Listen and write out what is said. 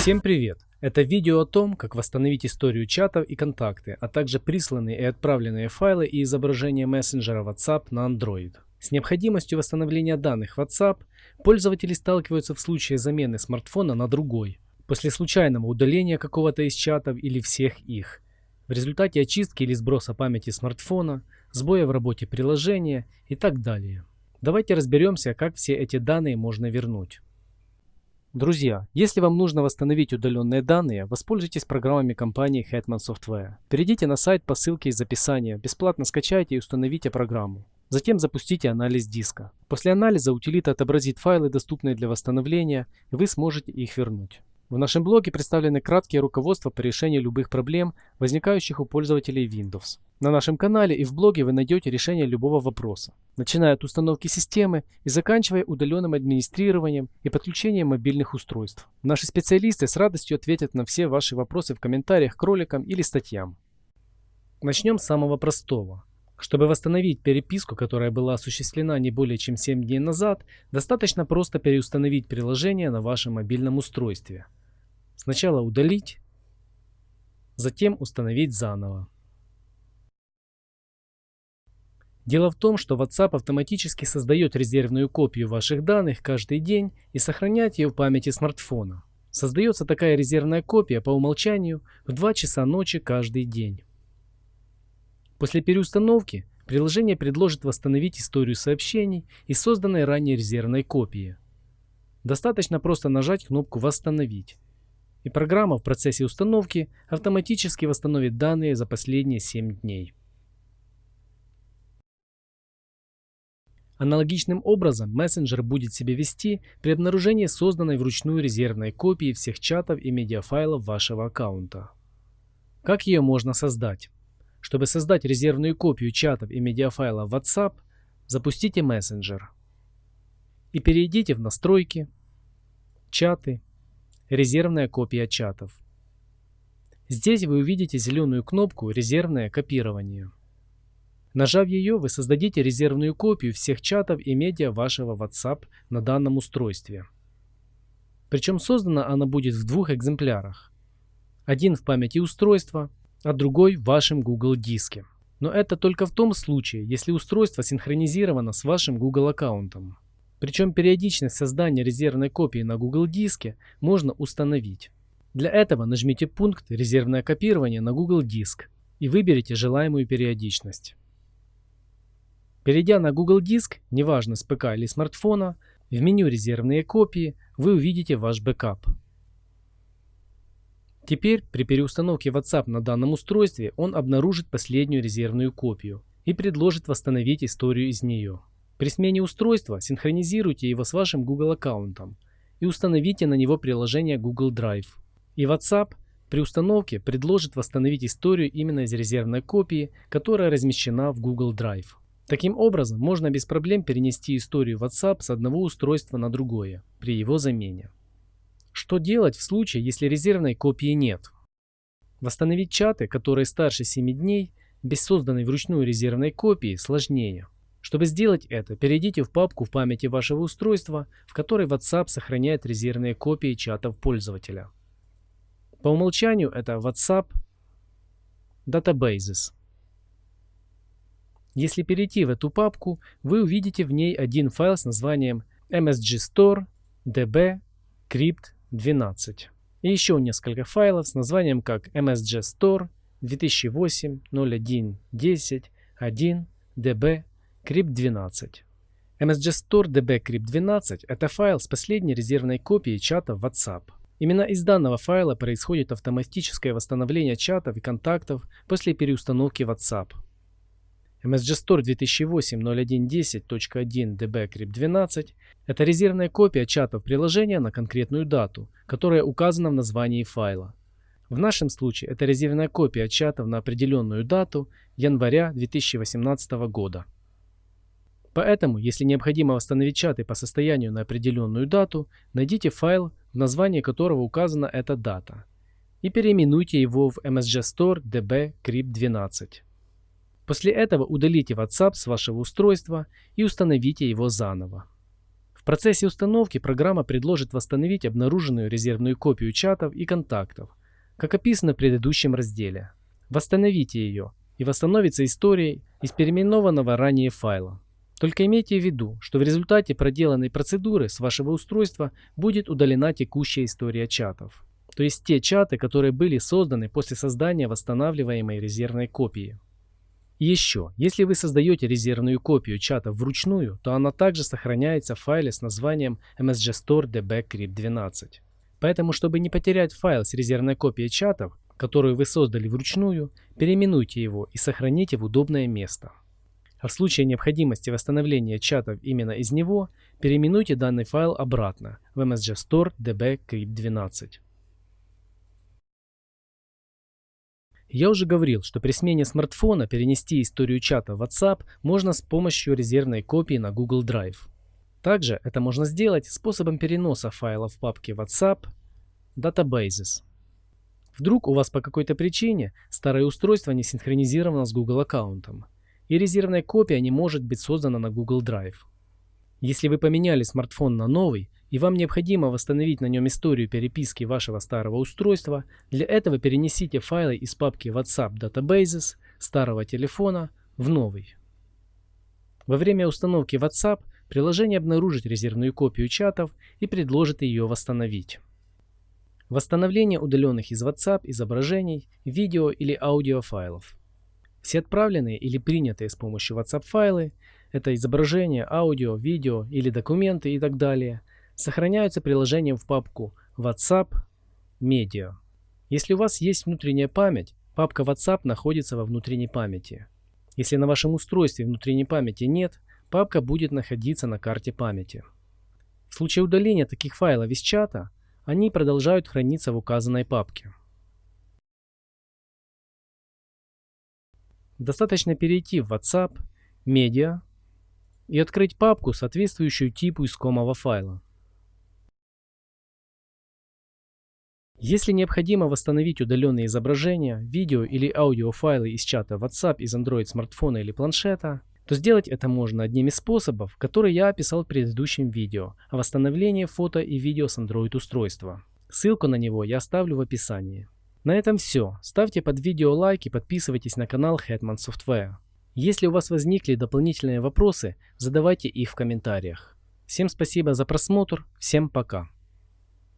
Всем привет! Это видео о том, как восстановить историю чатов и контакты, а также присланные и отправленные файлы и изображения мессенджера WhatsApp на Android. С необходимостью восстановления данных WhatsApp пользователи сталкиваются в случае замены смартфона на другой, после случайного удаления какого-то из чатов или всех их, в результате очистки или сброса памяти смартфона, сбоя в работе приложения и так далее. Давайте разберемся, как все эти данные можно вернуть. Друзья, если вам нужно восстановить удаленные данные, воспользуйтесь программами компании Hetman Software. Перейдите на сайт по ссылке из описания, бесплатно скачайте и установите программу. Затем запустите анализ диска. После анализа утилита отобразит файлы, доступные для восстановления, и вы сможете их вернуть. В нашем блоге представлены краткие руководства по решению любых проблем, возникающих у пользователей Windows. На нашем канале и в блоге вы найдете решение любого вопроса, начиная от установки системы и заканчивая удаленным администрированием и подключением мобильных устройств. Наши специалисты с радостью ответят на все ваши вопросы в комментариях к роликам или статьям. Начнем с самого простого. Чтобы восстановить переписку, которая была осуществлена не более чем 7 дней назад, достаточно просто переустановить приложение на вашем мобильном устройстве. Сначала удалить, затем установить заново. Дело в том, что WhatsApp автоматически создает резервную копию ваших данных каждый день и сохраняет ее в памяти смартфона. Создается такая резервная копия по умолчанию в 2 часа ночи каждый день. После переустановки приложение предложит восстановить историю сообщений и созданной ранее резервной копии. Достаточно просто нажать кнопку «Восстановить» и программа в процессе установки автоматически восстановит данные за последние 7 дней. Аналогичным образом мессенджер будет себя вести при обнаружении созданной вручную резервной копии всех чатов и медиафайлов вашего аккаунта. Как ее можно создать? Чтобы создать резервную копию чатов и медиафайлов WhatsApp, запустите мессенджер и перейдите в настройки, чаты, резервная копия чатов. Здесь вы увидите зеленую кнопку «Резервное копирование». Нажав ее, вы создадите резервную копию всех чатов и медиа вашего WhatsApp на данном устройстве. Причем создана она будет в двух экземплярах. Один в памяти устройства, а другой в вашем Google диске. Но это только в том случае, если устройство синхронизировано с вашим Google аккаунтом. Причем периодичность создания резервной копии на Google диске можно установить. Для этого нажмите пункт «Резервное копирование» на Google диск и выберите желаемую периодичность. Перейдя на Google диск, неважно с ПК или смартфона, в меню «Резервные копии» вы увидите ваш бэкап. Теперь при переустановке WhatsApp на данном устройстве он обнаружит последнюю резервную копию и предложит восстановить историю из нее. При смене устройства синхронизируйте его с вашим Google аккаунтом и установите на него приложение Google Drive. И WhatsApp при установке предложит восстановить историю именно из резервной копии, которая размещена в Google Drive. Таким образом, можно без проблем перенести историю WhatsApp с одного устройства на другое при его замене. Что делать в случае, если резервной копии нет? Восстановить чаты, которые старше 7 дней, без созданной вручную резервной копии, сложнее. Чтобы сделать это, перейдите в папку в памяти вашего устройства, в которой WhatsApp сохраняет резервные копии чатов пользователя. По умолчанию это WhatsApp Databases. Если перейти в эту папку, вы увидите в ней один файл с названием msgstore db crypt 12 и еще несколько файлов с названием как msgstore 2008 01 10 1 db crypt12. MSG DB crypt12 – это файл с последней резервной копией чата WhatsApp. Именно из данного файла происходит автоматическое восстановление чатов и контактов после переустановки WhatsApp. MSG 2008 0110.1 DB crypt12 – это резервная копия чатов приложения на конкретную дату, которая указана в названии файла. В нашем случае это резервная копия чатов на определенную дату января 2018 года. Поэтому, если необходимо восстановить чаты по состоянию на определенную дату, найдите файл, в названии которого указана эта дата, и переименуйте его в msgstore db crypt12. После этого удалите WhatsApp с вашего устройства и установите его заново. В процессе установки программа предложит восстановить обнаруженную резервную копию чатов и контактов, как описано в предыдущем разделе. Восстановите ее, и восстановится история из переименованного ранее файла. Только имейте в виду, что в результате проделанной процедуры с вашего устройства будет удалена текущая история чатов. То есть те чаты, которые были созданы после создания восстанавливаемой резервной копии. Еще, если вы создаете резервную копию чата вручную, то она также сохраняется в файле с названием msgstore.db.crypt12. Поэтому, чтобы не потерять файл с резервной копией чатов, которую вы создали вручную, переименуйте его и сохраните в удобное место. А в случае необходимости восстановления чатов именно из него, переименуйте данный файл обратно в msgstore db-crypt12. Я уже говорил, что при смене смартфона перенести историю чата в WhatsApp можно с помощью резервной копии на Google Drive. Также это можно сделать способом переноса файлов в папке WhatsApp Databases. Вдруг у вас по какой-то причине старое устройство не синхронизировано с Google аккаунтом, и резервная копия не может быть создана на Google Drive. Если вы поменяли смартфон на новый, и вам необходимо восстановить на нем историю переписки вашего старого устройства, для этого перенесите файлы из папки WhatsApp Databases старого телефона в новый. Во время установки WhatsApp приложение обнаружит резервную копию чатов и предложит ее восстановить. Восстановление удаленных из WhatsApp изображений, видео или аудиофайлов. Все отправленные или принятые с помощью WhatsApp файлы, это изображения, аудио, видео или документы и так далее, сохраняются приложением в папку WhatsApp Media. Если у вас есть внутренняя память, папка WhatsApp находится во внутренней памяти. Если на вашем устройстве внутренней памяти нет, папка будет находиться на карте памяти. В случае удаления таких файлов из чата, они продолжают храниться в указанной папке. Достаточно перейти в WhatsApp, Media и открыть папку, соответствующую типу искомого файла. Если необходимо восстановить удаленные изображения, видео или аудиофайлы из чата WhatsApp из Android смартфона или планшета, то сделать это можно одним из способов, который я описал в предыдущем видео о восстановлении фото и видео с Android устройства. Ссылку на него я оставлю в описании. На этом все. Ставьте под видео лайк и подписывайтесь на канал Hetman Software. Если у вас возникли дополнительные вопросы, задавайте их в комментариях. Всем спасибо за просмотр, всем пока.